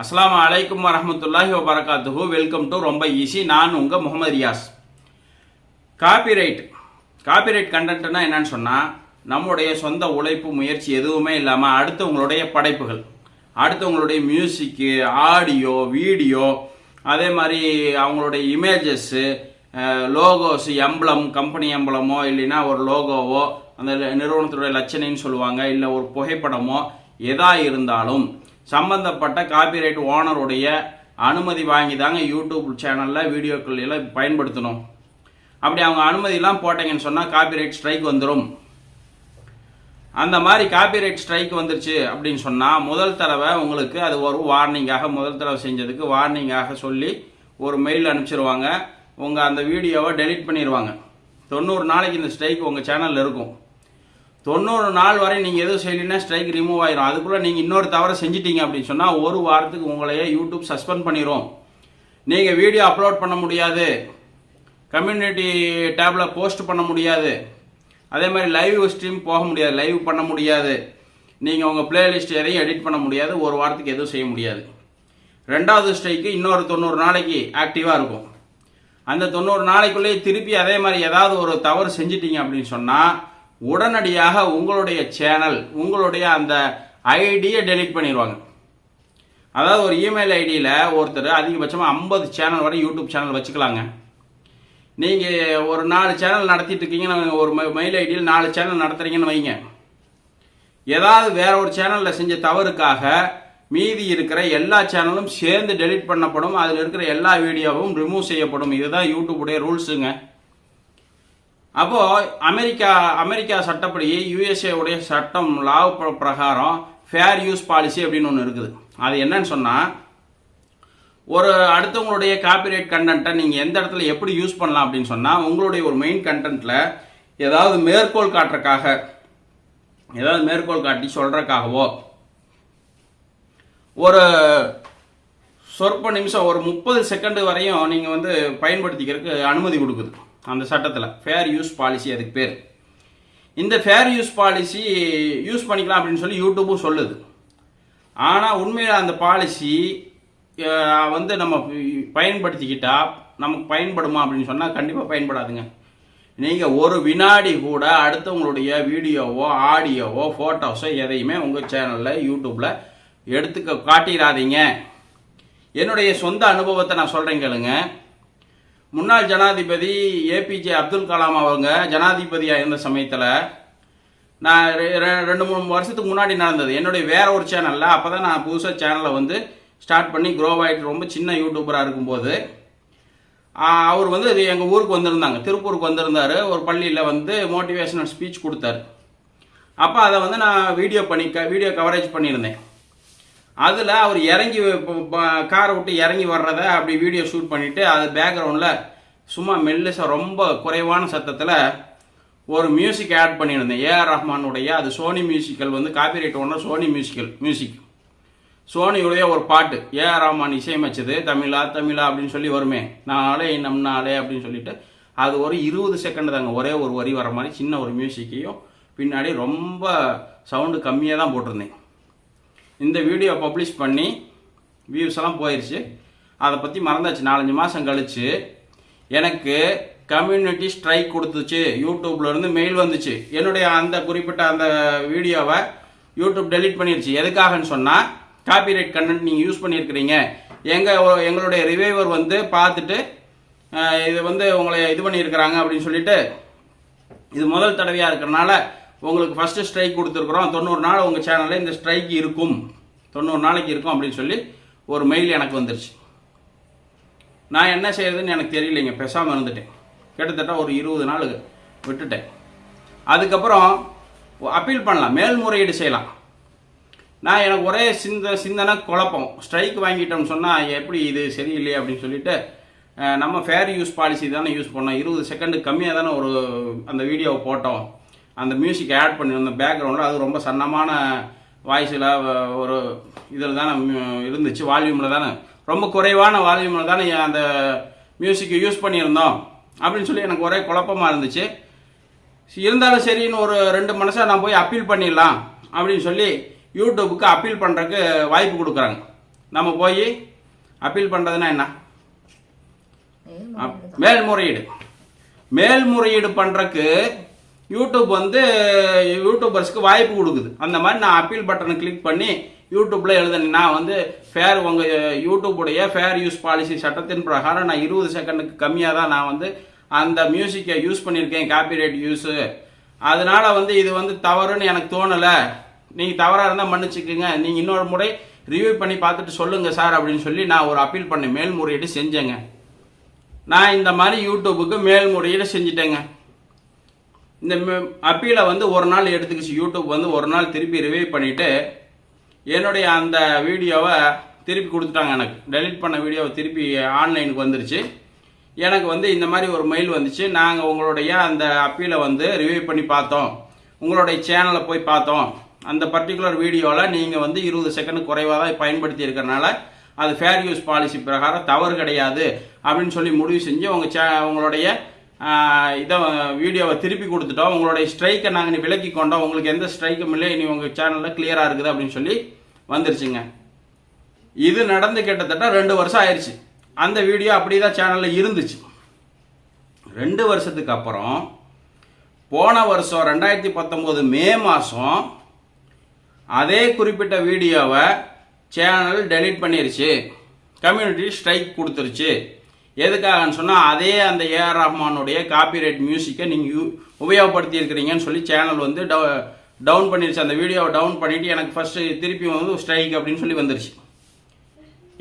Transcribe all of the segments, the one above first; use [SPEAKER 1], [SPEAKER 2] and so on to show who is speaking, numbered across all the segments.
[SPEAKER 1] அஸ்லாம் அலைக்கும் வரமத்துல்லாஹி வபரகாத்துஹூ. வெல்கம் டு ரொம்ப ஈஸி நான் உங்கள் முகமது ரியாஸ். காப்பிரைட் காப்பிரைட் கண்டென்ட்னா என்னன்னு சொன்னால் நம்முடைய சொந்த உழைப்பு முயற்சி எதுவுமே இல்லாமல் அடுத்தவங்களுடைய படைப்புகள். அடுத்தவங்களுடைய மியூசிக்கு ஆடியோ வீடியோ அதே மாதிரி அவங்களுடைய இமேஜஸ்ஸு லோகோஸ் எம்பளம் கம்பெனி எம்பளமோ இல்லைன்னா ஒரு லோகோவோ அந்த நிறுவனத்துடைய லட்சணைன்னு சொல்லுவாங்க இல்லை ஒரு புகைப்படமோ எதா இருந்தாலும் சம்பந்தப்பட்ட காப்பிரைட் ஓனருடைய அனுமதி வாங்கி தாங்க யூடியூப் சேனலில் வீடியோக்கள் எல்லாம் பயன்படுத்தணும். அப்படி அவங்க அனுமதியெல்லாம் போட்டீங்கன்னு சொன்னால் காப்பிரைட் ஸ்ட்ரைக் வந்துடும் அந்த மாதிரி காப்பிரைட் ஸ்ட்ரைக் வந்துருச்சு அப்படின்னு சொன்னால் முதல் தடவை உங்களுக்கு அது ஒரு வார்னிங்காக முதல் தடவை செஞ்சதுக்கு வார்னிங்காக சொல்லி ஒரு மெயில் அனுப்பிச்சிருவாங்க. உங்கள் அந்த வீடியோவை டெலிட் பண்ணிடுவாங்க தொண்ணூறு நாளைக்கு இந்த ஸ்ட்ரைக் உங்கள் சேனலில் இருக்கும். தொண்ணூறு நாள் வரை நீங்கள் எதுவும் செய்யலைன்னா ஸ்ட்ரைக் ரிமூவ் ஆயிரும். அதுக்குள்ளே நீங்கள் இன்னொரு தவறை செஞ்சிட்டீங்க அப்படின்னு சொன்னால் ஒரு வாரத்துக்கு உங்களையே யூடியூப் சஸ்பெண்ட் பண்ணிடும் நீங்கள் வீடியோ அப்லோட் பண்ண முடியாது. கம்யூனிட்டி டேப்பில் போஸ்ட் பண்ண முடியாது. அதே மாதிரி லைவ் ஸ்ட்ரீம் போக முடியாது. லைவ் பண்ண முடியாது. நீங்கள் உங்கள் பிளேலிஸ்ட் எதையும் எடிட் பண்ண முடியாது. ஒரு வாரத்துக்கு எதுவும் செய்ய முடியாது. ரெண்டாவது ஸ்ட்ரைக்கு இன்னொரு தொண்ணூறு நாளைக்கு ஆக்டிவாக இருக்கும். அந்த தொண்ணூறு நாளைக்குள்ளேயே திருப்பி அதே மாதிரி ஏதாவது ஒரு தவறு செஞ்சிட்டிங்க அப்படின்னு சொன்னால் உடனடியாக உங்களுடைய சேனல் உங்களுடைய அந்த ஐடியை டெலிட் பண்ணிடுவாங்க அதாவது ஒரு இமெயில் ஐடியில் ஒருத்தர் அதிகபட்சமாக ஐம்பது சேனல் வரை யூடியூப் சேனல் வச்சுக்கலாங்க. நீங்கள் ஒரு நாலு சேனல் நடத்திட்டு இருக்கீங்கன்னு ஒரு மெயில் ஐடியில் நாலு சேனல் நடத்துறீங்கன்னு வைங்க. ஏதாவது வேற ஒரு சேனலில் செஞ்ச தவறுக்காக மீதி இருக்கிற எல்லா சேனலும் சேர்ந்து டெலிட் பண்ணப்படும் அதில் இருக்கிற எல்லா வீடியோவும் ரிமூவ் செய்யப்படும். இதுதான் யூடியூபுடைய ரூல்ஸுங்க அப்போ அமெரிக்கா அமெரிக்கா சட்டப்படி யுஎஸ்ஏ உடைய சட்டம் லா பிரகாரம் ஃபேர் யூஸ் பாலிசி அப்படின்னு ஒன்று இருக்குது. அது என்னன்னு சொன்னால் ஒரு அடுத்தவங்களுடைய காப்பிரைட் கண்டென்ட்டை நீங்கள் எந்த இடத்துல எப்படி யூஸ் பண்ணலாம் அப்படின்னு சொன்னால் உங்களுடைய ஒரு மெயின் கண்டென்ட்டில் ஏதாவது மேற்கோள் காட்டுறக்காக ஏதாவது மேற்கோள் காட்டி சொல்கிறக்காகவோ ஒரு சொற்ப நிமிஷம் ஒரு முப்பது செகண்டு வரையும் நீங்கள் வந்து பயன்படுத்திக்கிறதுக்கு அனுமதி கொடுக்குது. அந்த சட்டத்தில். ஃபேர் யூஸ் பாலிசி அதுக்கு பேர். இந்த ஃபேர் யூஸ் பாலிசி யூஸ் பண்ணிக்கலாம் அப்படின்னு சொல்லி யூடியூப்பும் சொல்லுது. ஆனால் உண்மையில் அந்த பாலிசி வந்து நம்ம பயன்படுத்திக்கிட்டால் நமக்கு பயன்படுமா அப்படின்னு சொன்னால் கண்டிப்பாக பயன்படாதுங்க. நீங்கள் ஒரு வினாடி கூட அடுத்தவங்களுடைய வீடியோவோ ஆடியோவோ ஃபோட்டோஸோ எதையுமே உங்கள் சேனலில் யூடியூப்பில் எடுத்துக்க காட்டிடாதீங்க என்னுடைய சொந்த அனுபவத்தை நான் சொல்கிறேன் கேளுங்க. முன்னாள் ஜனாதிபதி ஏபிஜே அப்துல் கலாம் அவங்க ஜனாதிபதியாக இருந்த சமயத்தில் நான் ரெண்டு மூணு வருஷத்துக்கு முன்னாடி நடந்தது. என்னுடைய வேற ஒரு சேனலில் அப்போ தான் நான் புதுசாக சேனலை வந்து ஸ்டார்ட் பண்ணி க்ரோ ஆகிட்டு ரொம்ப சின்ன யூடியூபராக இருக்கும்போது அவர் வந்து எங்கள் ஊருக்கு வந்திருந்தாங்க. திருப்பூருக்கு வந்திருந்தார். ஒரு பள்ளியில் வந்து மோட்டிவேஷனல் ஸ்பீச் கொடுத்தாரு. அப்போ அதை வந்து நான் வீடியோ பண்ணி க வீடியோ கவரேஜ் பண்ணியிருந்தேன். அதில் அவர் இறங்கி காரை விட்டு இறங்கி வர்றதை அப்படி வீடியோ ஷூட் பண்ணிவிட்டு அது பேக்ரவுண்டில் சும்மா மெல்லிசாக ரொம்ப குறைவான சத்தத்தில் ஒரு மியூசிக் ஆட் பண்ணியிருந்தேன். ஏஆர் ரஹ்மானுடைய அது சோனி மியூசிக்கல் வந்து காப்பிரைட் ஒன்று சோனி மியூசிக்கல் மியூசிக் சோனியுடைய ஒரு பாட்டு ஏஆர் ரஹ்மான் இசையமைச்சது தமிழா தமிழா அப்படின்னு சொல்லி வருமே. நாளே நம் நாளே அப்படின்னு சொல்லிட்டு அது ஒரு இருபது செகண்ட் தாங்க. ஒரே ஒரு வரி வர மாதிரி சின்ன ஒரு மியூசிக்கையும் பின்னாடி ரொம்ப சவுண்டு கம்மியாக தான் போட்டிருந்தேன். இந்த வீடியோ பப்ளிஷ் பண்ணி வியூஸ் எல்லாம் போயிடுச்சு அதை பற்றி மறந்தாச்சு. நாலஞ்சு மாதம் கழித்து எனக்கு கம்யூனிட்டி ஸ்ட்ரைக் கொடுத்துச்சு. யூடியூப்லேருந்து மெயில் வந்துச்சு. என்னுடைய அந்த குறிப்பிட்ட அந்த வீடியோவை யூடியூப் டெலீட் பண்ணிடுச்சு எதுக்காகன்னு சொன்னால் காப்பிரைட் கண்டென்ட் நீங்கள் யூஸ் பண்ணியிருக்கிறீங்க. எங்கள் எங்களுடைய ரிவைவர் வந்து பார்த்துட்டு இது வந்து உங்களை இது பண்ணியிருக்கிறாங்க அப்படின்னு சொல்லிட்டு இது முதல் தடவையாக இருக்கிறனால உங்களுக்கு ஃபஸ்ட்டு ஸ்ட்ரைக் கொடுத்துருக்குறோம். தொண்ணூறு நாள் உங்கள் சேனலில் இந்த ஸ்ட்ரைக் இருக்கும். தொண்ணூறு நாளைக்கு இருக்கும் அப்படின்னு சொல்லி ஒரு மெயில் எனக்கு வந்துருச்சு. நான் என்ன செய்யறதுன்னு எனக்கு தெரியலைங்க. பேசாமல் இருந்துட்டேன். கிட்டத்தட்ட ஒரு இருபது நாள் விட்டுட்டேன். அதுக்கப்புறம் அப்பீல் பண்ணலாம். மேல்முறையீடு செய்யலாம். நான் எனக்கு ஒரே சிந்த சிந்தனை குழப்பம். ஸ்ட்ரைக் வாங்கிட்டோம்னு சொன்னால் எப்படி இது சரியில்லையே அப்படின்னு சொல்லிட்டு நம்ம ஃபேர் யூஸ் பாலிசி தானே யூஸ் பண்ணோம். இருபது செகண்டு கம்மியாக தானே ஒரு அந்த வீடியோவை போட்டோம். அந்த மியூசிக் ஆட் பண்ணியிருந்த பேக்ரவுண்டில் அது ரொம்ப சன்னமான வாய்ஸில் ஒரு இதில் தானே இருந்துச்சு. வால்யூமில் தானே. ரொம்ப குறைவான வால்யூமில் தானே அந்த மியூசிக்கை யூஸ் பண்ணியிருந்தோம். அப்படின்னு சொல்லி எனக்கு ஒரே குழப்பமாக இருந்துச்சு. இருந்தாலும் சரின்னு ஒரு ரெண்டு மனசாக நான் போய் அப்பீல் பண்ணிடலாம் அப்படின்னு சொல்லி யூடியூப்புக்கு அப்பீல் பண்ணுறதுக்கு வாய்ப்பு கொடுக்குறாங்க. நம்ம போய் அப்பீல் பண்ணுறதுனா என்ன?
[SPEAKER 2] மேல்முறையீடு.
[SPEAKER 1] மேல்முறையீடு. பண்ணுறக்கு யூடியூப் வந்து யூடியூபர்ஸ்க்கு வாய்ப்பு கொடுக்குது. அந்த மாதிரி நான் அப்பீல் பட்டனை கிளிக் பண்ணி யூடியூப்பில் எழுதுனேன். நான் வந்து ஃபேர் உங்கள் யூடியூபுடைய ஃபேர் யூஸ் பாலிசி சட்டத்தின் பிரகாரம் நான் இருபது செகண்டுக்கு கம்மியாக தான் நான் வந்து அந்த மியூசிக்கை யூஸ் பண்ணியிருக்கேன். காப்பிரைட் யூஸு அதனால் வந்து இது வந்து தவறுன்னு எனக்கு தோணலை. நீங்கள் தவறாக இருந்தால் மன்னிச்சுக்குங்க. நீங்கள் இன்னொரு முறை ரிவ்யூ பண்ணி பார்த்துட்டு சொல்லுங்கள் சார் அப்படின்னு சொல்லி நான் ஒரு அப்பீல் பண்ணேன் மேல்முறையீடு செஞ்சேங்க. நான் இந்த மாதிரி யூடியூபுக்கு மேல்முறையீடு செஞ்சிட்டேங்க. இந்த அப்பீலை வந்து ஒரு நாள் எடுத்துக்கிச்சு. யூடியூப் வந்து ஒரு நாள் திருப்பி ரிவைவ் பண்ணிவிட்டு என்னுடைய அந்த வீடியோவை திருப்பி கொடுத்துட்டாங்க எனக்கு. டெலிட் பண்ண வீடியோவை திருப்பி ஆன்லைனுக்கு வந்துருச்சு. எனக்கு வந்து இந்த மாதிரி ஒரு மெயில் வந்துச்சு. நாங்கள் உங்களுடைய அந்த அப்பீலை வந்து ரிவைவ் பண்ணி பார்த்தோம். உங்களுடைய சேனலை போய் பார்த்தோம். அந்த பர்டிகுலர் வீடியோவில் நீங்கள் வந்து இருபது செகண்ட் குறைவாக தான் பயன்படுத்தி இருக்கிறனால அது ஃபேர் யூஸ் பாலிசி பிரகாரம் தவறு கிடையாது அப்படின்னு சொல்லி முடிவு செஞ்சு உங்கள் சே உங்களுடைய இதை வீடியோவை திருப்பி கொடுத்துட்டோம். உங்களுடைய ஸ்ட்ரைக்கை நாங்கள் விலக்கி கொண்டோம். உங்களுக்கு எந்த ஸ்ட்ரைக்கும் இல்லை. இனி உங்கள் சேனலில் கிளியராக இருக்குது அப்படின்னு சொல்லி வந்துருச்சுங்க. இது நடந்து கிட்டத்தட்ட ரெண்டு வருஷம் ஆயிடுச்சு அந்த வீடியோ அப்படியே தான் சேனலில் இருந்துச்சு. ரெண்டு வருஷத்துக்கு அப்புறம் போன வருஷம் ரெண்டாயிரத்தி பத்தொம்போது மே மாதம் அதே குறிப்பிட்ட வீடியோவை சேனல் டெலிட் பண்ணிருச்சு. கம்யூனிட்டி ஸ்ட்ரைக் கொடுத்துருச்சு. எதுக்காகன்னு சொன்னால் அதே அந்த ஏஆர் ரஹ்மானுடைய காப்பிரைட் மியூசிக்கை நீங்கள் உபயோகப்படுத்தி இருக்கிறீங்கன்னு சொல்லி சேனல் வந்து டவுன் பண்ணிருச்சு. அந்த வீடியோவை டவுன் பண்ணிவிட்டு எனக்கு ஃபஸ்ட்டு திருப்பி வந்து ஸ்ட்ரைக் அப்படின்னு சொல்லி வந்துருச்சு.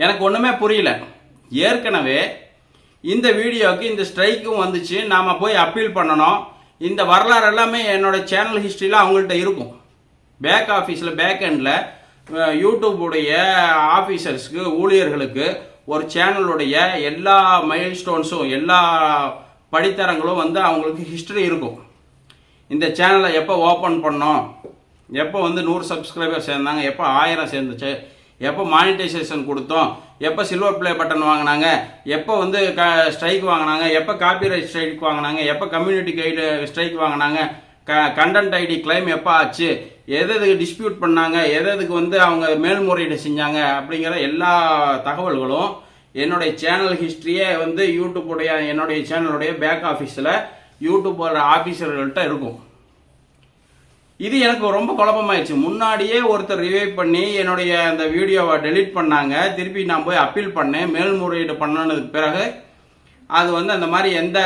[SPEAKER 1] எனக்கு ஒன்றுமே புரியல. ஏற்கனவே இந்த வீடியோவுக்கு இந்த ஸ்ட்ரைக்கும் வந்துச்சு. நாம் போய் அப்பீல் பண்ணணும். இந்த வரலாறு எல்லாமே என்னோட சேனல் ஹிஸ்ட்ரியில் அவங்கள்ட்ட இருக்கும். பேக் ஆஃபீஸில் பேக் எண்டில் யூடியூபுடைய ஆஃபீஸர்ஸ்க்கு ஊழியர்களுக்கு ஒரு சேனலுடைய எல்லா மைல் ஸ்டோன்ஸும் எல்லா படித்தரங்களும் வந்து அவங்களுக்கு ஹிஸ்ட்ரி இருக்கும். இந்த சேனலை எப்போ ஓப்பன் பண்ணோம்? எப்போ வந்து நூறு சப்ஸ்கிரைபர் சேர்ந்தாங்க? எப்போ ஆயிரம் சேர்ந்துச்சு? எப்போ மானிட்டைசேஷன் கொடுத்தோம்? எப்போ சில்வர் பிளே பட்டன் வாங்கினாங்க? எப்போ வந்து க ஸ்ட்ரைக் வாங்கினாங்க? எப்போ காப்பிரைட் ஸ்ட்ரைக் வாங்கினாங்க? எப்போ கம்யூனிட்டி கைடு ஸ்ட்ரைக் வாங்கினாங்க? கண்டென்ட் ஐடி கிளைம் எப்போ ஆச்சு? எது எதுக்கு டிஸ்பியூட் பண்ணாங்க? எது எதுக்கு வந்து அவங்க மேல்முறையீடு செஞ்சாங்க? அப்படிங்கிற எல்லா தகவல்களும் என்னுடைய சேனல் ஹிஸ்ட்ரியே வந்து யூடியூப்புடைய என்னுடைய சேனலுடைய பேக் ஆஃபீஸில் யூடியூபோட ஆஃபீஸர்கள்ட்ட இருக்கும். இது எனக்கு ரொம்ப குழப்பமாயிடுச்சு. முன்னாடியே ஒருத்தர் ரிவைவ் பண்ணி என்னுடைய அந்த வீடியோவை டெலீட் பண்ணாங்க. திருப்பி நான் போய் அப்பீல் பண்ணேன். மேல்முறையீடு பண்ணனதுக்கு பிறகு அது வந்து அந்த மாதிரி எந்த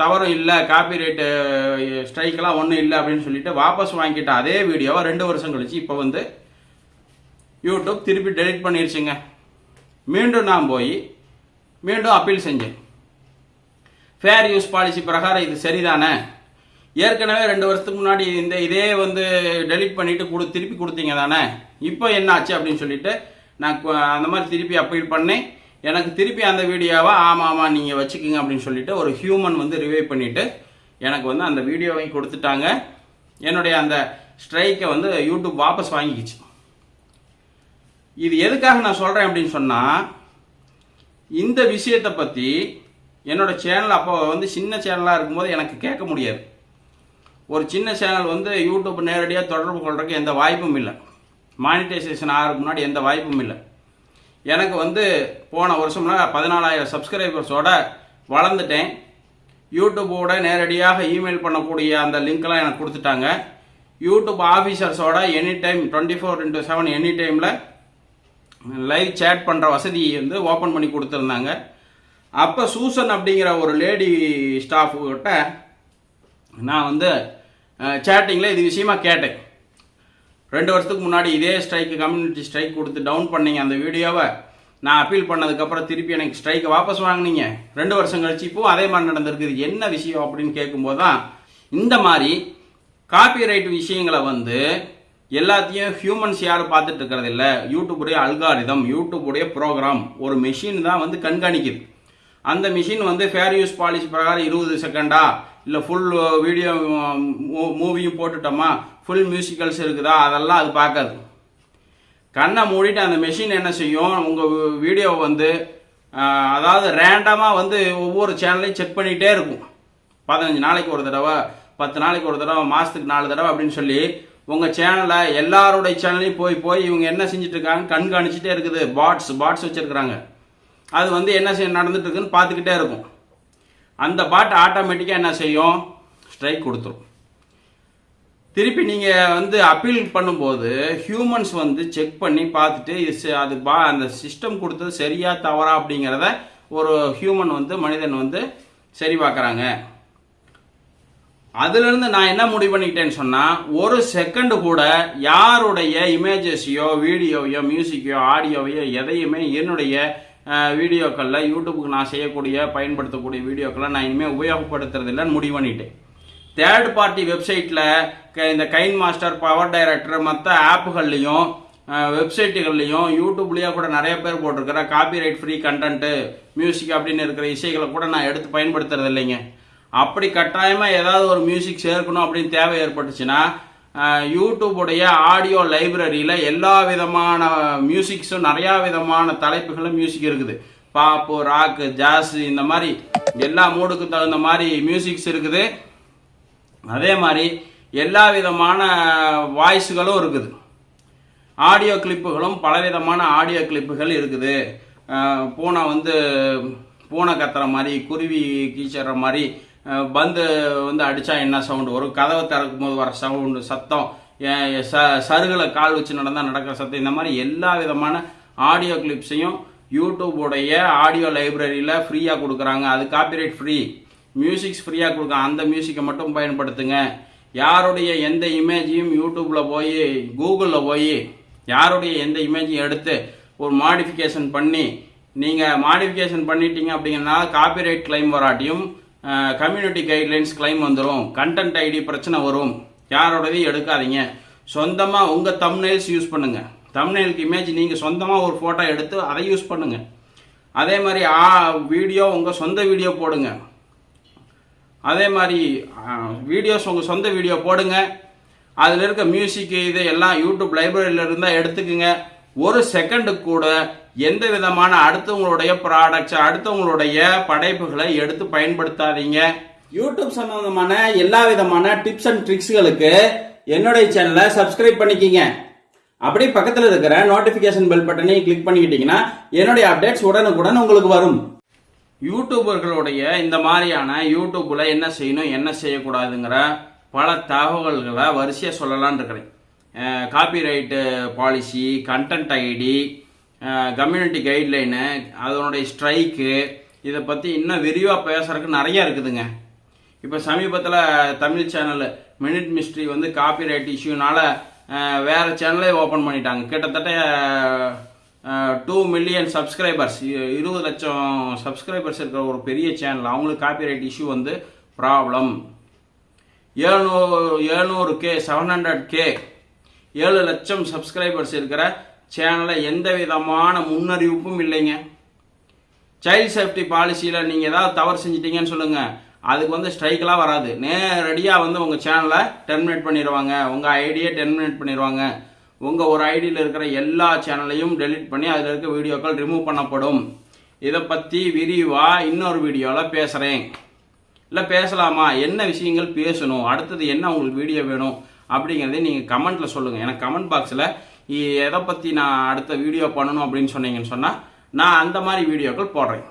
[SPEAKER 1] தவறும் இல்லை காப்பி ரேட்டு ஸ்ட்ரைக்கெலாம் ஒன்றும் இல்லை அப்படின்னு சொல்லிட்டு வாபஸ் வாங்கிட்ட அதே வீடியோவை ரெண்டு வருஷம் கழிச்சு இப்போ வந்து யூடியூப் திருப்பி டெலிட் பண்ணிடுச்சுங்க மீண்டும் நான் போய் மீண்டும் அப்பீல் செஞ்சேன். ஃபேர் யூஸ் பாலிசி பிரகாரம் இது சரிதானே? ஏற்கனவே ரெண்டு வருஷத்துக்கு முன்னாடி இந்த இதே வந்து டெலீட் பண்ணிட்டு கொடு திருப்பி கொடுத்தீங்க தானே? இப்போ என்ன ஆச்சு அப்படின்னு சொல்லிட்டு நான் அந்த மாதிரி திருப்பி அப்பீல் பண்ணேன். எனக்கு திருப்பி அந்த வீடியோவை ஆமாம் ஆமாம் நீங்கள் வச்சுக்கிங்க அப்படின்னு சொல்லிட்டு ஒரு ஹியூமன் வந்து ரிவைவ் பண்ணிவிட்டு எனக்கு வந்து அந்த வீடியோவை கொடுத்துட்டாங்க. என்னுடைய அந்த ஸ்ட்ரைக்கை வந்து யூடியூப் வாபஸ் வாங்கிக்கிச்சு. இது எதுக்காக நான் சொல்கிறேன் அப்படின்னு சொன்னால் இந்த விஷயத்தை பற்றி என்னோடய சேனல் அப்போ வந்து சின்ன சேனலாக இருக்கும்போது எனக்கு கேட்க முடியாது. ஒரு சின்ன சேனல் வந்து யூடியூப் நேரடியாக தொடர்பு கொள்கிறதுக்கு எந்த வாய்ப்பும் இல்லை. மானிட்டைசேஷன் ஆகிறதுக்கு முன்னாடி எந்த வாய்ப்பும் இல்லை. எனக்கு வந்து போன வருஷம்னா பதினாலாயிரம் சப்ஸ்கிரைபர்ஸோட வளர்ந்துட்டேன். யூடியூபோட நேரடியாக இமெயில் பண்ணக்கூடிய அந்த லிங்க்லாம் எனக்கு கொடுத்துட்டாங்க. YouTube ஆஃபீஸர்ஸோட any time twenty four into seven any டைமில் லைவ் சேட் பண்ணுற வசதி வந்து ஓப்பன் பண்ணி கொடுத்துருந்தாங்க. அப்போ சூசன் அப்படிங்கிற ஒரு லேடி ஸ்டாஃப்கிட்ட நான் வந்து சேட்டிங்கில் இது விஷயமா கேட்டேன். ரெண்டு வருஷத்துக்கு முன்னாடி இதே ஸ்ட்ரைக்கு கம்யூனிட்டி ஸ்ட்ரைக் கொடுத்து டவுன் பண்ணீங்க அந்த வீடியோவை. நான் அப்பீல் பண்ணதுக்கப்புறம் திருப்பி எனக்கு ஸ்ட்ரைக்கை வாபஸ் வாங்குனீங்க. ரெண்டு வருஷம் கழிச்சு இப்போ அதே மாதிரி நடந்திருக்குது. என்ன விஷயம் அப்படின்னு கேட்கும்போது தான் இந்த மாதிரி காப்பிரைட் விஷயங்களை வந்து எல்லாத்தையும் ஹியூமன்ஸ் யாரும் பார்த்துட்டு இருக்கிறது இல்லை. யூடியூபுடைய அல்காரிதம் யூடியூபுடைய ப்ரோக்ராம் ஒரு மெஷின் தான் வந்து கண்காணிக்குது. அந்த மிஷின் வந்து ஃபேர் யூஸ் பாலிசி பிரகாரம் இருபது செகண்டா இல்லை ஃபுல் வீடியோ மூவியும் போட்டுட்டோமா? ஃபுல் மியூசிக்கல்ஸ் இருக்குதா? அதெல்லாம் அது பார்க்காது. கண்ணை மூடிட்டு அந்த மெஷின் என்ன செய்யும்? உங்கள் வீடியோவை வந்து அதாவது ரேண்டமாக வந்து ஒவ்வொரு சேனலையும் செக் பண்ணிகிட்டே இருக்கும். பதினஞ்சு நாளைக்கு ஒரு தடவை பத்து நாளைக்கு ஒரு தடவை மாதத்துக்கு நாலு தடவை அப்படின்னு சொல்லி உங்கள் சேனலை எல்லாருடைய சேனலையும் போய் போய் இவங்க என்ன செஞ்சுட்டு கண்காணிச்சிட்டே இருக்குது. பாட்ஸ் பாட்ஸ் வச்சுருக்குறாங்க. அது வந்து என்ன செய்ய நடந்துட்டு இருக்குன்னு பார்த்துக்கிட்டே இருக்கும். அந்த பாட் ஆட்டோமேட்டிக்காக என்ன செய்யும்? ஸ்ட்ரைக் கொடுத்துரும். திருப்பி நீங்கள் வந்து அப்பீல் பண்ணும்போது ஹியூமன்ஸ் வந்து செக் பண்ணி பார்த்துட்டு இது அது பா அந்த சிஸ்டம் கொடுத்தது சரியா தவறா அப்படிங்கிறத ஒரு ஹியூமன் வந்து மனிதன் வந்து சரி பார்க்குறாங்க அதுலேருந்து நான் என்ன முடிவு பண்ணிக்கிட்டேன்னு சொன்னால் ஒரு செகண்டு கூட யாருடைய இமேஜஸையோ வீடியோவையோ மியூசிக்கையோ ஆடியோவையோ எதையுமே என்னுடைய வீடியோக்களில் யூடியூப்புக்கு நான் செய்யக்கூடிய பயன்படுத்தக்கூடிய வீடியோக்களை நான் இனிமேல் உபயோகப்படுத்துறதில்லன்னு முடிவு பண்ணிட்டேன். தேர்ட் பார்ட்டி வெப்சைட்டில் இந்த கைன் மாஸ்டர் பவர் டைரக்டர் மற்ற ஆப்புகள்லையும் வெப்சைட்டுகள்லையும் யூடியூப்லேயே கூட நிறைய பேர் போட்டிருக்கிற காப்பிரைட் ஃப்ரீ கண்டென்ட்டு மியூசிக் அப்படின்னு இருக்கிற இசைகளை கூட நான் எடுத்து பயன்படுத்துறது இல்லைங்க. அப்படி கட்டாயமாக ஏதாவது ஒரு மியூசிக் சேர்க்கணும் அப்படின்னு தேவை ஏற்பட்டுச்சுன்னா யூடியூபுடைய ஆடியோ லைப்ரரியில் எல்லா விதமான மியூசிக்ஸும் நிறையா விதமான தலைப்புகளும் மியூசிக் இருக்குது. பாப்பு ராக்கு ஜாஸ் இந்த மாதிரி எல்லா மூடுக்கு தகுந்த மாதிரி மியூசிக்ஸ் இருக்குது. அதே மாதிரி எல்லா விதமான வாய்ஸுகளும் இருக்குது. ஆடியோ கிளிப்புகளும் பலவிதமான ஆடியோ கிளிப்புகள் இருக்குது. பூனை வந்து பூனை கத்துற மாதிரி குருவி கீச்சற மாதிரி பந்து வந்து அடித்தா என்ன சவுண்டு வரும் கதவை திறக்கும் போது வர சவுண்டு சத்தம் ச சருகில் கால் வச்சு நடந்தால் நடக்கிற சத்தம் இந்த மாதிரி எல்லா விதமான ஆடியோ கிளிப்ஸையும் யூடியூபுடைய ஆடியோ லைப்ரரியில் ஃப்ரீயாக கொடுக்குறாங்க. அது காப்பிரைட் ஃப்ரீ மியூசிக்ஸ் ஃப்ரீயாக கொடுக்க அந்த மியூசிக்கை மட்டும் பயன்படுத்துங்க. யாருடைய எந்த இமேஜையும் யூடியூப்பில் போய் கூகுளில் போய் யாருடைய எந்த இமேஜையும் எடுத்து ஒரு மாடிஃபிகேஷன் பண்ணி நீங்கள் மாடிஃபிகேஷன் பண்ணிட்டீங்க அப்படிங்கிறனால காப்பிரைட் கிளைம் வராட்டியும் கம்யூனிட்டி கைட்லைன்ஸ் கிளைம் வந்துடும் கண்டென்ட் ஐடி பிரச்சனை வரும். யாரோடதையும் எடுக்காதீங்க. சொந்தமாக உங்கள் தம்னைல்ஸ் யூஸ் பண்ணுங்கள் தம்னைலுக்கு இமேஜ் நீங்கள் சொந்தமாக ஒரு ஃபோட்டோ எடுத்து அதை யூஸ் பண்ணுங்கள் அதே மாதிரி ஆ வீடியோ உங்கள் சொந்த வீடியோ போடுங்க. அதே மாதிரி வீடியோஸ் உங்கள் சொந்த வீடியோ போடுங்க. அதில் இருக்க மியூசிக் இது எல்லாம் யூடியூப் லைப்ரரியில் இருந்தால் எடுத்துக்குங்க. ஒரு செகண்டுக்கு கூட எந்த விதமான அடுத்தவங்களுடைய ப்ராடக்ட்ஸ் அடுத்தவங்களுடைய படைப்புகளை எடுத்து பயன்படுத்தாதீங்க. யூடியூப் சம்பந்தமான எல்லா விதமான டிப்ஸ் அண்ட் ட்ரிக்ஸ்களுக்கு என்னுடைய சேனலை சப்ஸ்கிரைப் பண்ணிக்கிங்க. அப்படியே பக்கத்தில் இருக்கிற நோட்டிஃபிகேஷன் பெல் பட்டனையும் கிளிக் பண்ணிக்கிட்டீங்கன்னா என்னுடைய அப்டேட்ஸ் உடனுக்குடன் உங்களுக்கு வரும். யூடியூபர்களுடைய இந்த மாதிரியான யூடியூப்பில் என்ன செய்யணும் என்ன செய்யக்கூடாதுங்கிற பல தகவல்களை வரிசையாக சொல்லலான் இருக்கிறேன். Copyright policy content ID community guideline அதனுடைய ஸ்ட்ரைக்கு இதை பற்றி இன்னும் விரிவாக பேசுறதுக்கு நிறைய இருக்குதுங்க. இப்போ சமீபத்தில் தமிழ் சேனல் மினிட் மிஸ்ட்ரி வந்து காப்பிரைட் இஷ்யூனால வேறு சேனலே ஓப்பன் பண்ணிட்டாங்க. கிட்டத்தட்ட டூ மில்லியன் சப்ஸ்கிரைபர்ஸ் இருபது லட்சம் சப்ஸ்கிரைபர்ஸ் இருக்கிற ஒரு பெரிய சேனல் அவங்களுக்கு காப்பிரைட் இஷ்யூ வந்து ப்ராப்ளம் ஏழ்நூறு ஏழ்நூறு கே செவன் ஹண்ட்ரட் கே ஏழு லட்சம் சப்ஸ்கிரைபர்ஸ் இருக்கிற சேனலில் எந்த விதமான முன்னறிவிப்பும் இல்லைங்க. சைல்ட் சேஃப்டி பாலிசியில் நீங்கள் ஏதாவது தவறு செஞ்சிட்டீங்கன்னு சொல்லுங்கள் அதுக்கு வந்து ஸ்ட்ரைக்கெலாம் வராது. நேரடியாக வந்து உங்கள் சேனலை டெர்மினேட் பண்ணிடுவாங்க உங்கள் ஐடியை டெர்மினேட் பண்ணிடுவாங்க உங்கள் ஒரு ஐடியில் இருக்கிற எல்லா சேனலையும் டெலீட் பண்ணி அதில் இருக்க வீடியோக்கள் ரிமூவ் பண்ணப்படும். இதை பற்றி விரிவாக இன்னொரு வீடியோவில் பேசுகிறேன் இல்லை பேசலாமா? என்ன விஷயங்கள் பேசணும்? அடுத்தது என்ன உங்களுக்கு வீடியோ வேணும்? அப்படிங்கிறதை நீங்கள் கமெண்ட்டில் சொல்லுங்கள் எனக்கு கமெண்ட் பாக்ஸில் எதை பற்றி நான் அடுத்த வீடியோ பண்ணணும் அப்படின்னு சொன்னீங்கன்னு சொன்னால் நான் அந்த மாதிரி வீடியோக்கள் போடுறேன்.